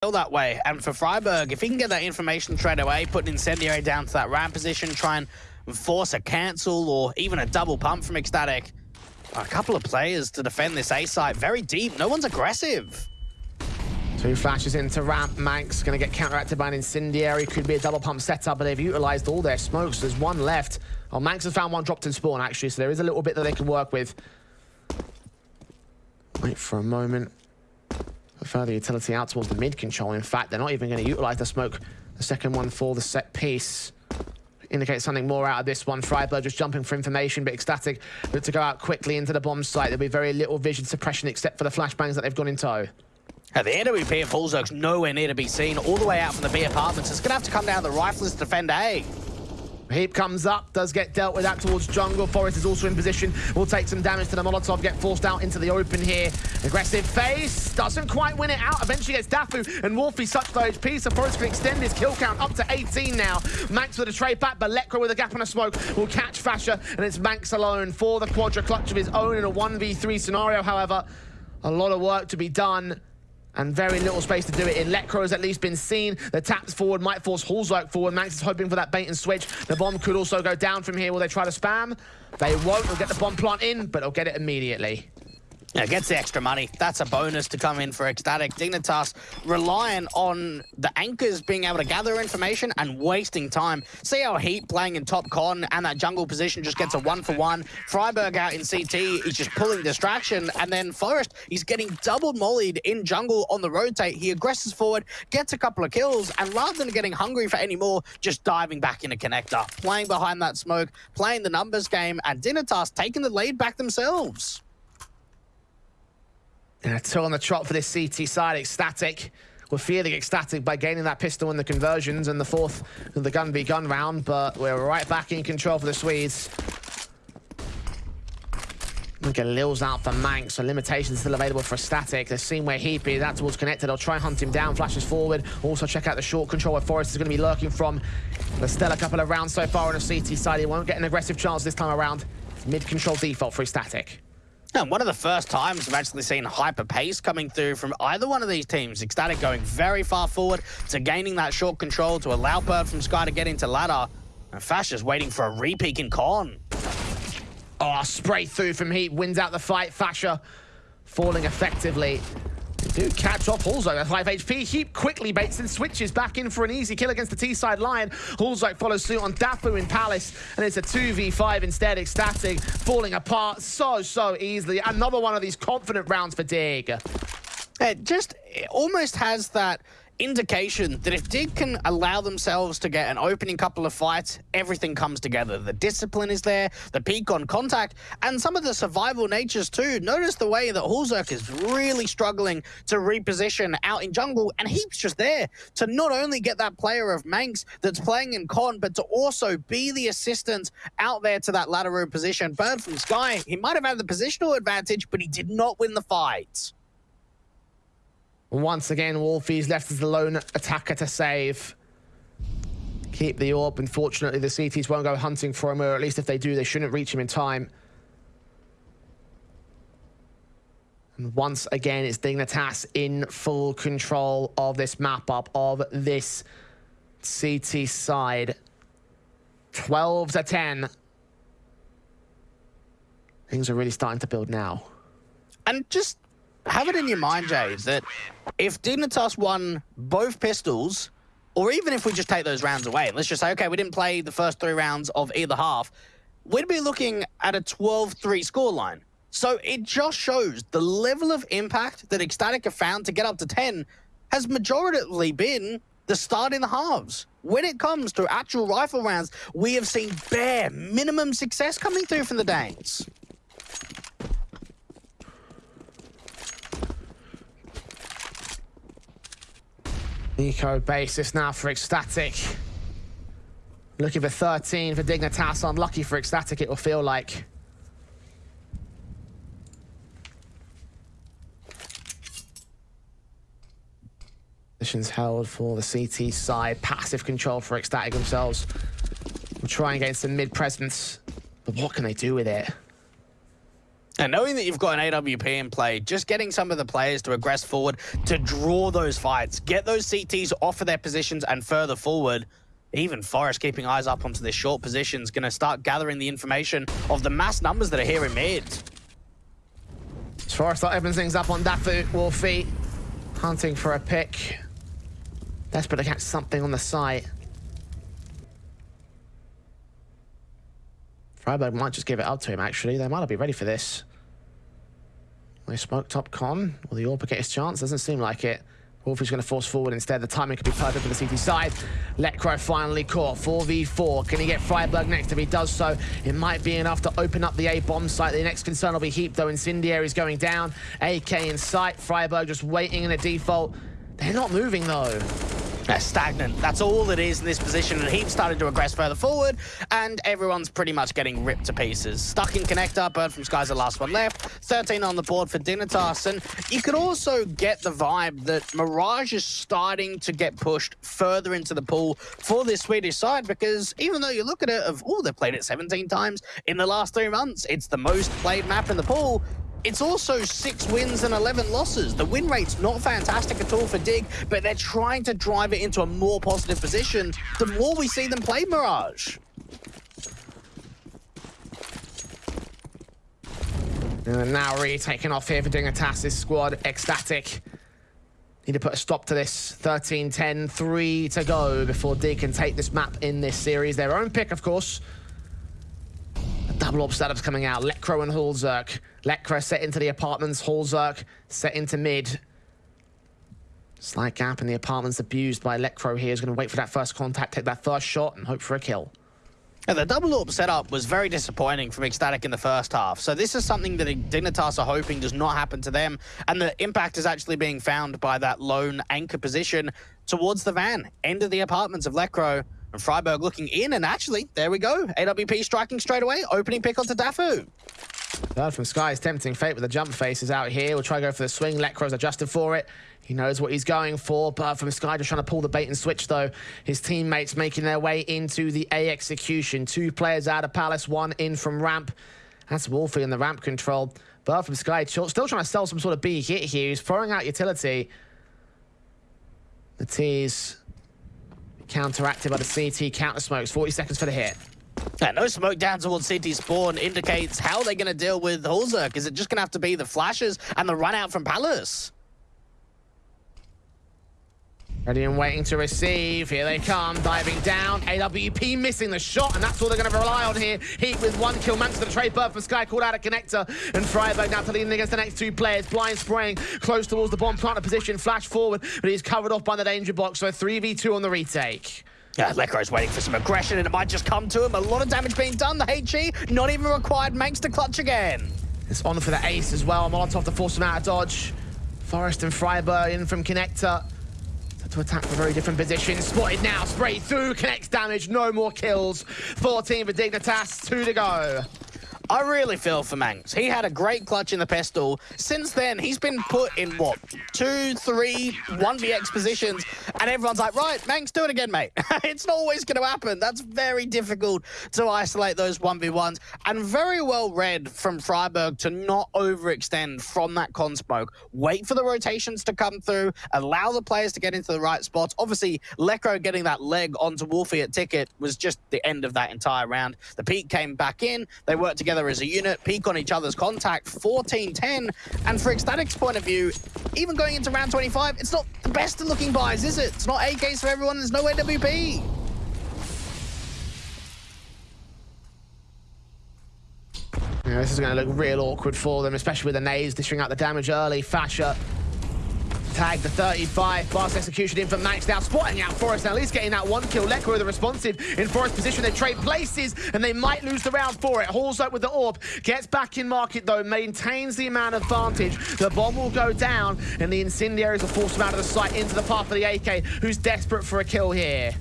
that way. And for friberg, if he can get that information straight away, put an incendiary down to that ramp position, try and force a cancel or even a double pump from Ecstatic. A couple of players to defend this A site very deep. No one's aggressive. Two flashes into ramp. maNkz going to get counteracted by an incendiary. Could be a double pump setup, but they've utilized all their smokes. There's one left. Oh, maNkz has found one dropped in spawn, actually, so there is a little bit that they can work with. Wait for a moment further utility out towards the mid control. In fact, they're not even going to utilize the smoke. The second one for the set piece indicates something more out of this one. friberg just jumping for information, but ecstatic but to go out quickly into the bomb site. There'll be very little vision suppression except for the flashbangs that they've gone in tow. At the AWP of hallzerk's nowhere near to be seen, all the way out from the B apartments. It's going to have to come down to the rifles to defend A. Heap comes up, does get dealt with that towards jungle. f0rest is also in position, will take some damage to the Molotov, get forced out into the open here. Aggressive face, doesn't quite win it out. Eventually gets Daffu and WolfY such low HP, so f0rest can extend his kill count up to 18 now. maNkz with a trade back, but Lekr0 with a gap and a smoke will catch FASHR, and it's maNkz alone for the Quadra clutch of his own in a 1v3 scenario, however. A lot of work to be done and very little space to do it in. Lekr0 has at least been seen. The taps forward might force hallzerk forward. Max is hoping for that bait and switch. The bomb could also go down from here. Will they try to spam? They won't. They'll get the bomb plant in, but they'll get it immediately. Yeah, gets the extra money. That's a bonus to come in for Ecstatic. Dignitas relying on the anchors being able to gather information and wasting time. See how Heap playing in top con and that jungle position just gets a one for one. friberg out in CT, he's just pulling distraction. And then f0rest, he's getting double mollied in jungle on the rotate. He aggresses forward, gets a couple of kills, and rather than getting hungry for any more, just diving back in a connector. Playing behind that smoke, playing the numbers game, and Dignitas taking the lead back themselves. And a two on the trot for this CT side, ecstatic. We're feeling ecstatic by gaining that pistol and the conversions and the fourth the gun v gun round, but we're right back in control for the Swedes. Look at Lil's out for maNkz, so limitations still available for Static. They've seen where Heap is, that towards connected. They'll try and hunt him down, flashes forward. Also check out the short control where f0rest is going to be lurking from. There's still a couple of rounds so far on the CT side. He won't get an aggressive chance this time around. Mid-control default for Static. And one of the first times I've actually seen hyper pace coming through from either one of these teams. Ecstatic going very far forward to gaining that short control to allow birdfromsky to get into ladder. And Fash is waiting for a repeak in con. Oh, spray through from Heap, wins out the fight. FASHR falling effectively do catch off hallzerk at 5 HP. Heap quickly baits and switches back in for an easy kill against the T-side line. hallzerk follows suit on Daffu in Palace, and it's a 2v5 instead. Ecstatic falling apart so, so easily. Another one of these confident rounds for Dig. It just it almost has that indication that if Dig can allow themselves to get an opening couple of fights, everything comes together. The discipline is there, the peak on contact, and some of the survival natures too. Notice the way that hallzerk is really struggling to reposition out in jungle, and Heap's just there to not only get that player of maNkz that's playing in con, but to also be the assistant out there to that room position. birdfromsky, he might have had the positional advantage, but he did not win the fight. Once again, WolfY's left as the lone attacker to save. Keep the orb. Unfortunately, the CTs won't go hunting for him, or at least if they do, they shouldn't reach him in time. And once again, it's Dignitas in full control of this map up, of this CT side. 12 to 10. Things are really starting to build now. And just have it in your mind, Jay, that if Dignitas won both pistols, or even if we just take those rounds away, let's just say, okay, we didn't play the first three rounds of either half, we'd be looking at a 12-3 scoreline. So it just shows the level of impact that Ecstatic have found to get up to 10 has majoritarily been the start in the halves. When it comes to actual rifle rounds, we have seen bare minimum success coming through from the Danes. Eco basis now for Ecstatic. Looking for 13 for Dignitas. Unlucky for Ecstatic, it will feel like. Positions held for the CT side. Passive control for Ecstatic themselves. We'll try and gain some mid presence. But what can they do with it? And knowing that you've got an AWP in play, just getting some of the players to aggress forward, to draw those fights, get those CTs off of their positions and further forward, even f0rest keeping eyes up onto this short position is going to start gathering the information of the mass numbers that are here in mid. f0rest opens things up on Daffu, WolfY, hunting for a pick. Desperate to catch something on the site. friberg might just give it up to him, actually. They might not be ready for this. They smoke top con. Will the AWP get his chance? Doesn't seem like it. WolfY's going to force forward instead. The timing could be perfect for the CT side. Lekr0 finally caught. 4v4. Can he get friberg next? If he does so, it might be enough to open up the A bomb site. The next concern will be Heap, though. Incendiary's going down. AK in sight. friberg just waiting in a default. They're not moving, though. They're stagnant. That's all it is in this position. And Heap started to aggress further forward, and everyone's pretty much getting ripped to pieces. Stuck in connector, birdfromsky's the last one left. 13 on the board for Dignitas. And you could also get the vibe that Mirage is starting to get pushed further into the pool for this Swedish side, because even though you look at it of, oh, they've played it 17 times in the last three months, it's the most played map in the pool. It's also six wins and 11 losses. The win rate's not fantastic at all for Dig, but they're trying to drive it into a more positive position the more we see them play Mirage. And now really taking off here for doing a Dignitas' squad. Ecstatic. Need to put a stop to this. 13-10, 3 to go before Dig can take this map in this series. Their own pick, of course. Double orb setups coming out. Lekr0 and hallzerk. Lekr0 set into the apartments. hallzerk set into mid. Slight gap in the apartments abused by Lekr0 here. Is going to wait for that first contact, take that first shot, and hope for a kill. Yeah, the double orb setup was very disappointing from Ecstatic in the first half. So this is something that Dignitas are hoping does not happen to them. And the impact is actually being found by that lone anchor position towards the van, end of the apartments of Lekr0. And friberg looking in, and actually, there we go. AWP striking straight away, opening pick onto Daffu. Third from Sky is tempting fate with the jump faces out here. We'll try to go for the swing. Lekr0's adjusted for it. He knows what he's going for. But from Sky just trying to pull the bait and switch, though. His teammates making their way into the A execution. Two players out of Palace, one in from ramp. That's WolfY in the ramp control. But from Sky still trying to sell some sort of B hit here. He's throwing out utility. The T's counteracted by the CT counter smokes. 40 seconds for the hit. Yeah, no smoke down towards CT spawn indicates how they're going to deal with hallzerk. Is it just going to have to be the flashes and the run out from Palace? Ready and waiting to receive. Here they come, diving down. AWP missing the shot, and that's all they're going to rely on here. Heap with one kill. Manchester the trade bird for Sky called out a connector. And friberg now to lean against the next two players. Blind spraying close towards the bomb planter position. Flash forward, but he's covered off by the danger box. So 3v2 on the retake. Yeah, Lekr0's waiting for some aggression, and it might just come to him. A lot of damage being done. The HE not even required. maNkz to clutch again. It's on for the ace as well. Molotov to force him out of dodge. f0rest and friberg in from connector to attack from very different positions. Spotted now, spray through, connects damage, no more kills. 14 for Dignitas, two to go. I really feel for maNkz. He had a great clutch in the pistol. Since then, he's been put in, what, two, three, 1vx positions, and everyone's like, right, maNkz, do it again, mate. it's not always going to happen. That's very difficult to isolate those 1v1s, and very well read from friberg to not overextend from that con smoke. Wait for the rotations to come through, allow the players to get into the right spots. Obviously, Lekr0 getting that leg onto WolfY at Ticket was just the end of that entire round. The peak came back in, they worked together together as a unit, peak on each other's contact, 14-10. And for Ecstatic's point of view, even going into round 25, it's not the best of looking buys, is it? It's not AKs for everyone, there's no AWP. Yeah, this is going to look real awkward for them, especially with the nades dishing out the damage early. FASHR Tag the 35. Fast execution in from Max now. Spotting out f0rest. Now least getting that one kill. Lekr0 the responsive in f0rest position. They trade places and they might lose the round for it. Hauls up with the orb. Gets back in market though. Maintains the amount of advantage. The bomb will go down and the incendiaries will force him out of the sight into the path of the AK who's desperate for a kill here.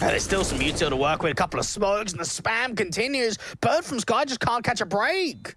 And there's still some util to work with. A couple of smokes and the spam continues. birdfromsky just can't catch a break.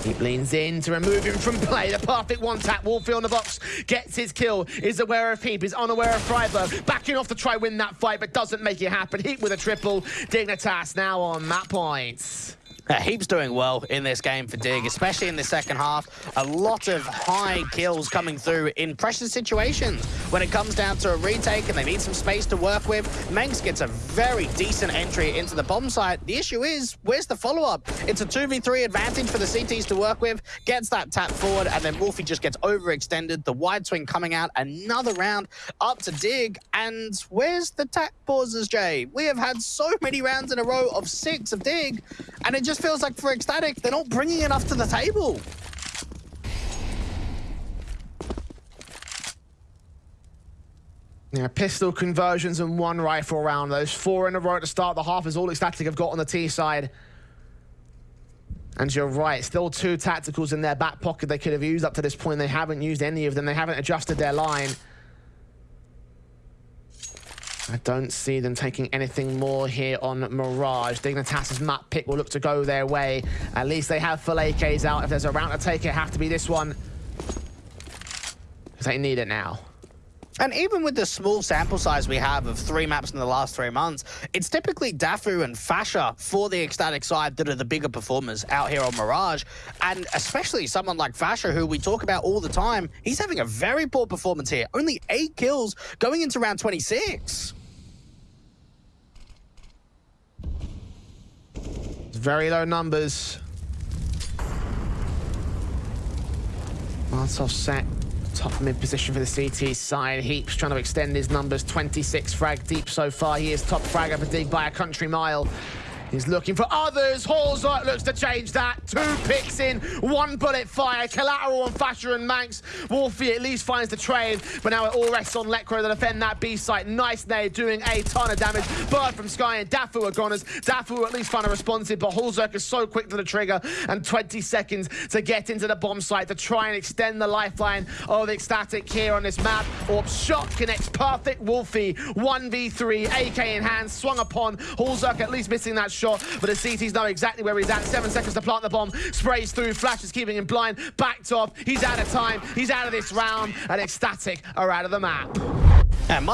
He leans in to remove him from play. The perfect one-tap. WolfY on the box. Gets his kill. Is aware of Heap. Is unaware of friberg. Backing off to try win that fight, but doesn't make it happen. Heap with a triple. Dignitas now on map points. Uh, Heap's doing well in this game for Dig, especially in the second half. A lot of high kills coming through in pressure situations. When it comes down to a retake and they need some space to work with, maNkz gets a very decent entry into the bomb site. The issue is, where's the follow-up? It's a 2v3 advantage for the CTs to work with, gets that tap forward, and then WolfY just gets overextended. The wide swing coming out, another round up to Dig, and where's the tap pauses, Jay? We have had so many rounds in a row of six of Dig, and it just just feels like for Ecstatic, they're not bringing enough to the table. Yeah, pistol conversions and one rifle round. Those four in a row to start the half is all Ecstatic have got on the T side. And you're right, still two tacticals in their back pocket they could have used up to this point. They haven't used any of them. They haven't adjusted their line. I don't see them taking anything more here on Mirage. Dignitas's map pick will look to go their way. At least they have full AKs out. If there's a round to take, it have to be this one. Because they need it now. And even with the small sample size we have of three maps in the last three months, it's typically Daffu and FASHR for the Ecstatic side that are the bigger performers out here on Mirage. And especially someone like FASHR, who we talk about all the time, he's having a very poor performance here. Only eight kills going into round 26. Very low numbers. Martov set top mid position for the CT side. Heaps trying to extend his numbers. 26 frag deep so far. He is top frag up a dig by a country mile. He's looking for others. Halls looks to change that. Two picks in, one bullet fire. Collateral on FASHR and maNkz. WolfY at least finds the trade, but now it all rests on Lekr0 to defend that B site. Nice nade, doing a ton of damage. birdfromsky and Daffu are goners. Daffu at least find a responsive, but hallzerk is so quick to the trigger and 20 seconds to get into the bomb site to try and extend the lifeline of the Ecstatic here on this map. Orb shot connects perfect. WolfY 1v3, AK in hand, swung upon. hallzerk at least missing that shot shot, but the CTs know exactly where he's at. Seven seconds to plant the bomb. Sprays through. Flash is keeping him blind. Backed off. He's out of time. He's out of this round. And Ecstatic are out of the map. And